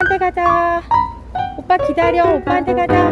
오빠한테 가자. 오빠 기다려. 오빠한테 가자.